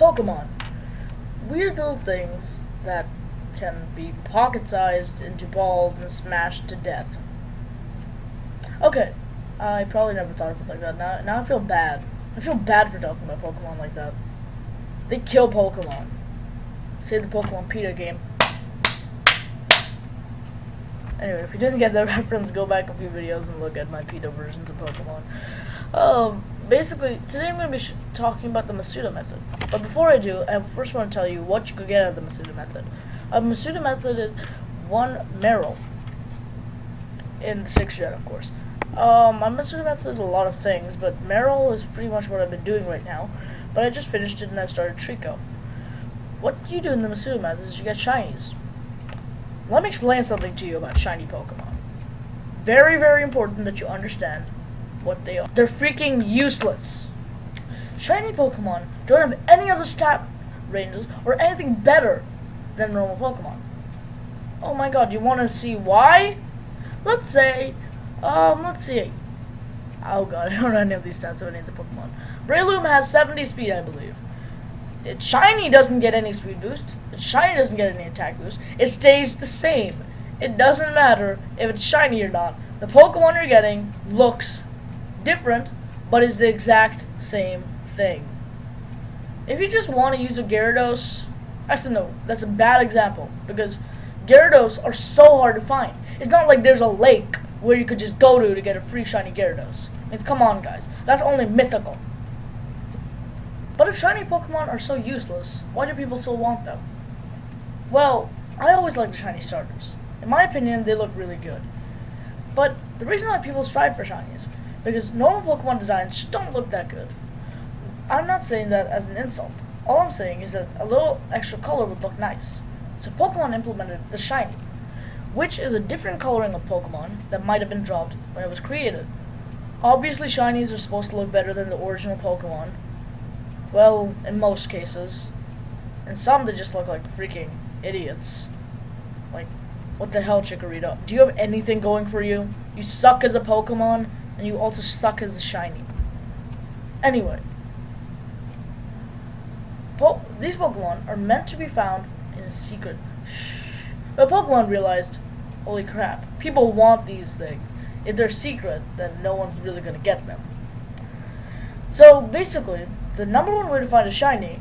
Pokemon. Weird little things that can be pocket-sized into balls and smashed to death. Okay, I probably never thought of it like that. Now, now I feel bad. I feel bad for talking about Pokemon like that. They kill Pokemon. Say the Pokemon PETA game. Anyway, if you didn't get that reference, go back a few videos and look at my PETA versions of Pokemon. Um, basically, today I'm going to be talking about the Masuda method. But before I do, I first want to tell you what you could get out of the Masuda method. A Masuda method is one Marill in the 6th gen, of course. Um, I'm Masuda method a lot of things, but Marill is pretty much what I've been doing right now. But I just finished it and I've started Treecko. What you do in the Masuda method is you get shinies. Let me explain something to you about shiny Pokemon. Very, very important that you understand what they are. They're freaking useless. Shiny Pokemon don't have any other stat ranges or anything better than normal Pokemon. Oh my god, you want to see why? Let's say, um, let's see. Oh god, I don't know any of these stats of any of the Pokemon. Breloom has 70 speed, I believe. It, shiny doesn't get any speed boost. It, shiny doesn't get any attack boost. It stays the same. It doesn't matter if it's shiny or not. The Pokemon you're getting looks different, but is the exact same thing. If you just want to use a Gyarados, actually no, that's a bad example because Gyarados are so hard to find. It's not like there's a lake where you could just go to to get a free shiny Gyarados. I mean, come on, guys. That's only mythical. But if shiny Pokemon are so useless, why do people still want them? Well, I always like the shiny starters. In my opinion, they look really good. But the reason why people strive for shinies because normal Pokemon designs just don't look that good. I'm not saying that as an insult. All I'm saying is that a little extra color would look nice. So Pokemon implemented the shiny, which is a different coloring of Pokemon that might have been dropped when it was created. Obviously shinies are supposed to look better than the original Pokemon. Well, in most cases. And some they just look like freaking idiots. Like, what the hell, Chikorita? Do you have anything going for you? You suck as a Pokemon? And you also suck as a shiny. Anyway, po these Pokemon are meant to be found in a secret. Shh. But Pokemon realized, holy crap, people want these things. If they're secret, then no one's really going to get them. So basically, the number one way to find a shiny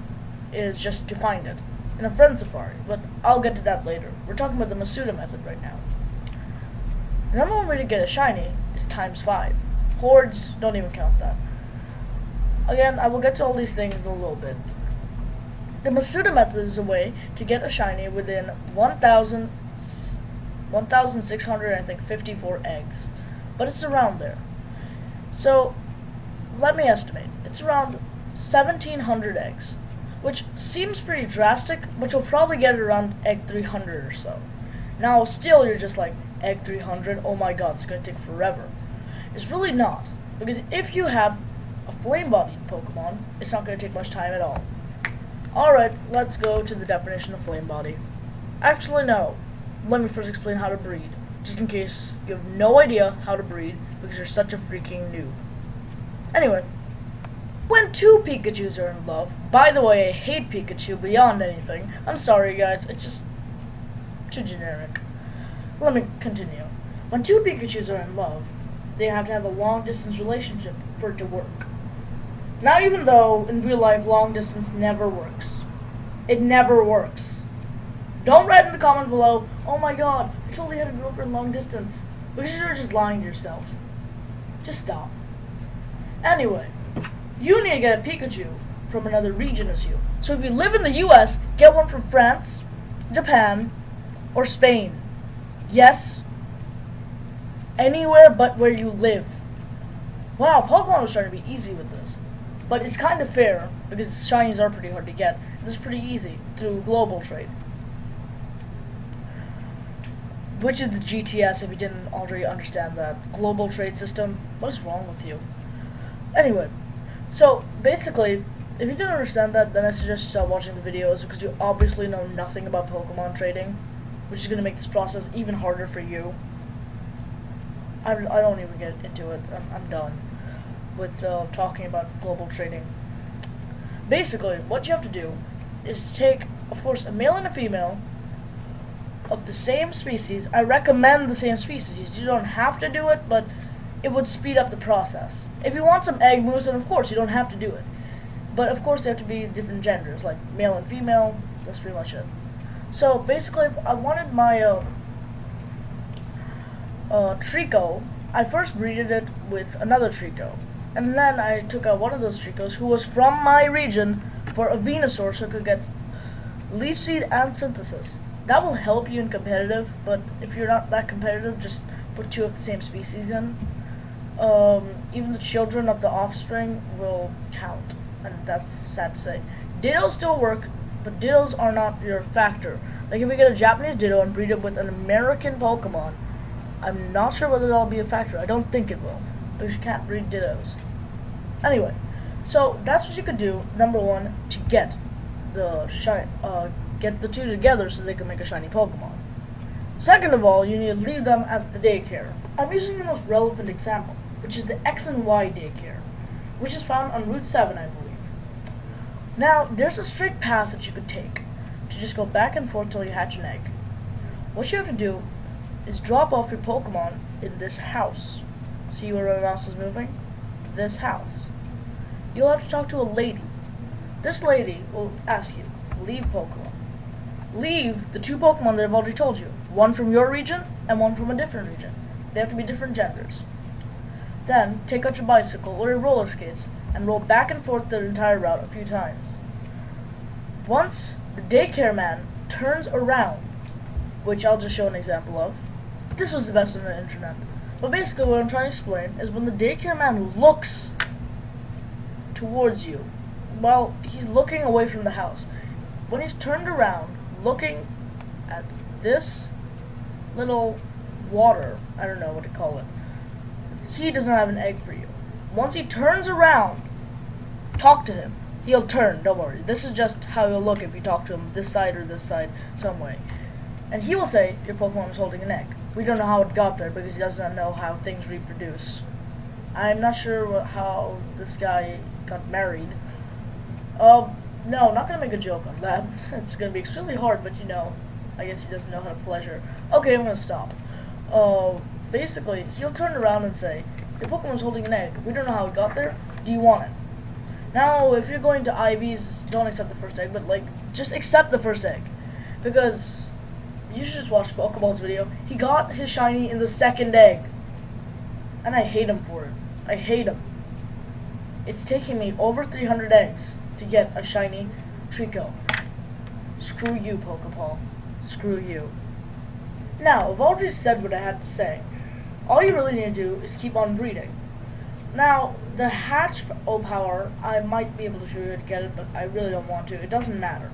is just to find it in a friend safari, but I'll get to that later. We're talking about the Masuda method right now. The number one way to get a shiny is times 5. Hordes, don't even count that. Again, I will get to all these things in a little bit. The Masuda method is a way to get a shiny within 1,000, 1,600, I think, 54 eggs. But it's around there. So, let me estimate. It's around 1,700 eggs. Which seems pretty drastic, but you'll probably get it around egg 300 or so. Now, still, you're just like, egg 300, oh my god, it's going to take forever. It's really not. Because if you have a flame-bodied Pokemon, it's not going to take much time at all. Alright, let's go to the definition of flame body. Actually, no. Let me first explain how to breed, just in case you have no idea how to breed because you're such a freaking noob. Anyway, when two Pikachus are in love, by the way, I hate Pikachu beyond anything. I'm sorry, guys, it's just too generic. Let me continue. When two Pikachus are in love, they have to have a long distance relationship for it to work. Now, even though in real life long distance never works, it never works. Don't write in the comments below, oh my god, I totally had a girlfriend long distance. Because you're just lying to yourself. Just stop. Anyway, you need to get a Pikachu from another region as you. So if you live in the US, get one from France, Japan, or Spain. Yes, anywhere but where you live. Wow, Pokemon was trying to be easy with this. But it's kind of fair, because shinies are pretty hard to get. This is pretty easy, through global trade. Which is the GTS, if you didn't already understand that. Global trade system. What is wrong with you? Anyway, so, basically, if you didn't understand that, then I suggest you stop watching the videos, because you obviously know nothing about Pokemon trading, which is going to make this process even harder for you. I, I don't even get into it. I'm, I'm done with uh, talking about global trading. Basically, what you have to do is take, of course, a male and a female of the same species. I recommend the same species. You don't have to do it, but it would speed up the process. If you want some egg moves, then of course you don't have to do it. But of course they have to be different genders, like male and female. That's pretty much it. So basically, I wanted my uh, uh, Treecko, I first breeded it with another Treecko. And then I took out one of those Treeckos who was from my region for a Venusaur so could get Leech Seed and Synthesis. That will help you in competitive, but if you're not that competitive, just put two of the same species in. Um, even the children of the offspring will count, and that's sad to say. Dittos still work, but Dittos are not your factor. Like if we get a Japanese Ditto and breed it with an American Pokemon, I'm not sure whether that'll be a factor. I don't think it will, because you can't breed Dittos. Anyway, so that's what you could do. Number one, to get the uh, get the two together so they can make a shiny Pokemon. Second of all, you need to leave them at the daycare. I'm using the most relevant example, which is the X and Y daycare, which is found on Route 7, I believe. Now, there's a straight path that you could take to just go back and forth till you hatch an egg. What you have to do is drop off your Pokemon in this house. See where my mouse is moving? This house. You'll have to talk to a lady. This lady will ask you, leave Pokemon. Leave the two Pokemon that I've already told you. One from your region and one from a different region. They have to be different genders. Then, take out your bicycle or your roller skates and roll back and forth the entire route a few times. Once the daycare man turns around, which I'll just show an example of, this was the best on the internet. But basically what I'm trying to explain is when the daycare man looks towards you, well, he's looking away from the house. When he's turned around, looking at this little water, I don't know what to call it, he does not have an egg for you. Once he turns around, talk to him. He'll turn, don't worry. This is just how he'll look if you talk to him this side or this side, some way. And he will say, your Pokemon is holding an egg. We don't know how it got there because he does not know how things reproduce. I'm not sure how this guy got married. Uh, no, not gonna make a joke on that. it's gonna be extremely hard, but you know, I guess he doesn't know how to pleasure. Okay, I'm gonna stop. Uh, basically, he'll turn around and say, your Pokemon's holding an egg. We don't know how it got there. Do you want it? Now, if you're going to IVs, don't accept the first egg, but like, just accept the first egg. Because you should just watch Pokeball's video. He got his shiny in the second egg. And I hate him for it. I hate him. It's taking me over 300 eggs to get a shiny Treecko. Screw you, Pokeball. Screw you. Now, I've already said what I had to say. All you really need to do is keep on breeding. Now, the hatch O power, I might be able to show you how to get it, but I really don't want to. It doesn't matter.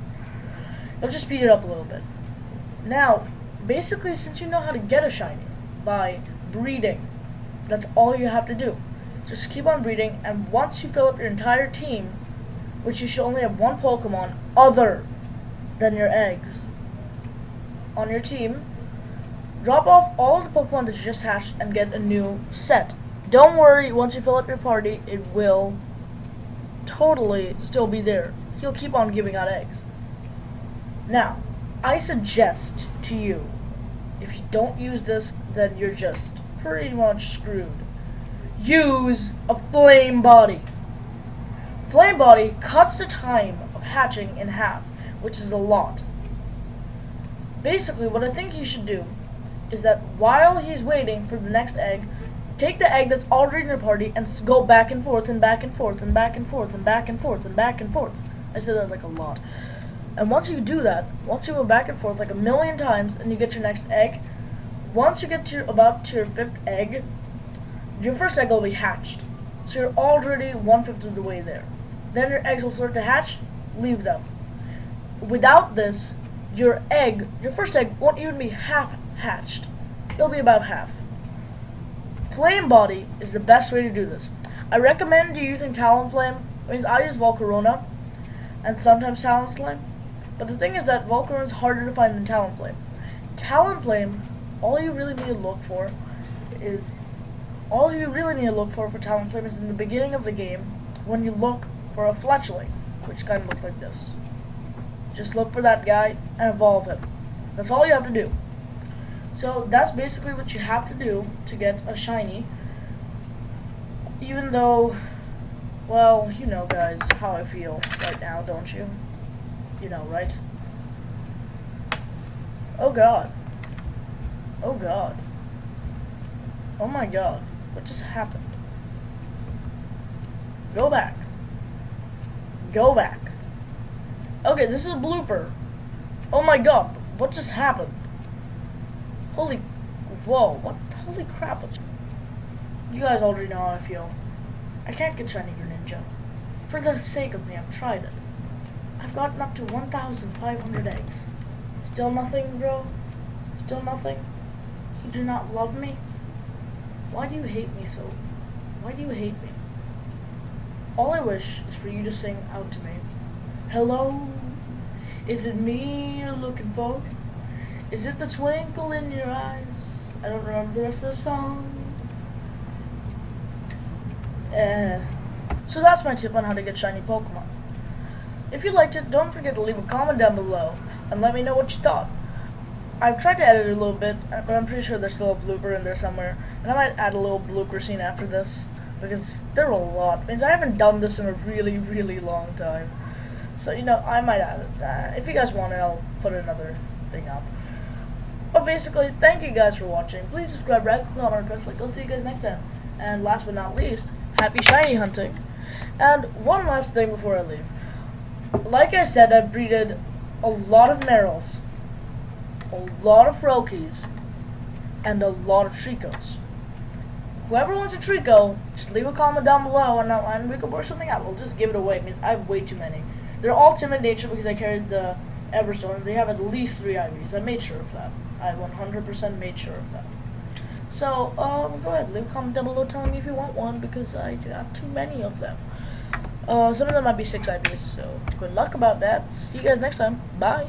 It'll just speed it up a little bit. Now, basically, since you know how to get a shiny by breeding, that's all you have to do. Just keep on breeding, and once you fill up your entire team, which you should only have one Pokemon other than your eggs on your team, drop off all the Pokemon that you just hatched and get a new set. Don't worry, once you fill up your party, it will totally still be there. He'll keep on giving out eggs. Now, I suggest to you, if you don't use this, then you're just pretty much screwed. Use a flame body. Flame body cuts the time of hatching in half, which is a lot. Basically, what I think you should do is that while he's waiting for the next egg, take the egg that's already in your party and go back and forth and back and forth and back and forth and back and forth and back and forth. I said that like a lot. And once you do that, once you go back and forth like a million times and you get your next egg, once you get to about to your fifth egg, your first egg will be hatched. So you're already one-fifth of the way there. Then your eggs will start to hatch, leave them. Without this, your egg, your first egg, won't even be half hatched. It'll be about half. Flame Body is the best way to do this. I recommend you using Talonflame. Means I use Volcarona and sometimes Talonflame. But the thing is that Volcarona is harder to find than Talonflame. Talonflame, all you really need to look for is all you really need to look for for Talonflame is in the beginning of the game when you look for a Fletchling. which kind of looks like this. Just look for that guy and evolve him. That's all you have to do. So that's basically what you have to do to get a shiny. Even though, well, you know guys how I feel right now, don't you? You know, right? Oh god. Oh god. Oh my god. What just happened? Go back. Go back. Okay, this is a blooper. Oh my god. What just happened? Holy... Whoa. What? Holy crap. You guys already know how I feel. I can't get Shiny Greninja. For the sake of me, I've tried it. I've gotten up to 1,500 eggs. Still nothing, bro? Still nothing? You do not love me? Why do you hate me so? Why do you hate me? All I wish is for you to sing out to me. Hello? Is it me you're looking for? Is it the twinkle in your eyes? I don't remember the rest of the song. Uh, so that's my tip on how to get shiny Pokemon. If you liked it, don't forget to leave a comment down below and let me know what you thought. I've tried to edit it a little bit, but I'm pretty sure there's still a blooper in there somewhere. And I might add a little blooper scene after this, because there are a lot. Means I haven't done this in a really, really long time. So, you know, I might add it. Uh, if you guys want it, I'll put another thing up. But basically, thank you guys for watching. Please subscribe, rate, comment, and press like. I'll see you guys next time. And last but not least, happy shiny hunting. And one last thing before I leave. Like I said, I've breeded a lot of Marills, a lot of Froakies, and a lot of Treeckos. Whoever wants a Treecko, just leave a comment down below and, I'll, and we can work something out. We'll just give it away. Means I have way too many. They're all timid nature because I carried the Everstone. They have at least three IVs. I made sure of that. I 100% made sure of that. So, um, go ahead, leave a comment down below telling me if you want one because I got too many of them. Uh, some of them might be 6 IVs, so good luck about that. See you guys next time. Bye.